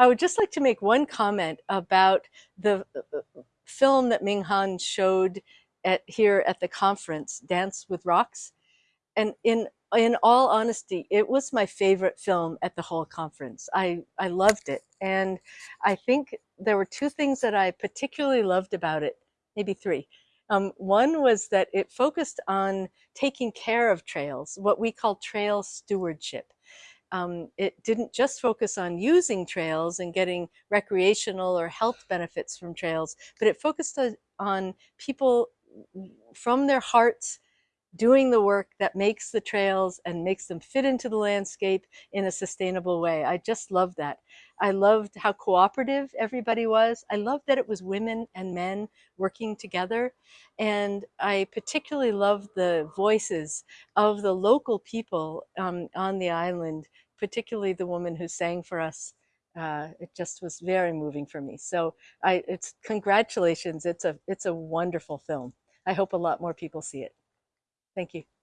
I would just like to make one comment about the film that Ming Han showed at here at the conference, Dance with Rocks. And in in all honesty, it was my favorite film at the whole conference. I, I loved it. And I think there were two things that I particularly loved about it, maybe three. Um, one was that it focused on taking care of trails, what we call trail stewardship. Um, it didn't just focus on using trails and getting recreational or health benefits from trails, but it focused on people from their hearts doing the work that makes the trails and makes them fit into the landscape in a sustainable way. I just love that. I loved how cooperative everybody was. I loved that it was women and men working together. And I particularly loved the voices of the local people um, on the island, particularly the woman who sang for us. Uh, it just was very moving for me. So I, it's congratulations. It's a, it's a wonderful film. I hope a lot more people see it. Thank you.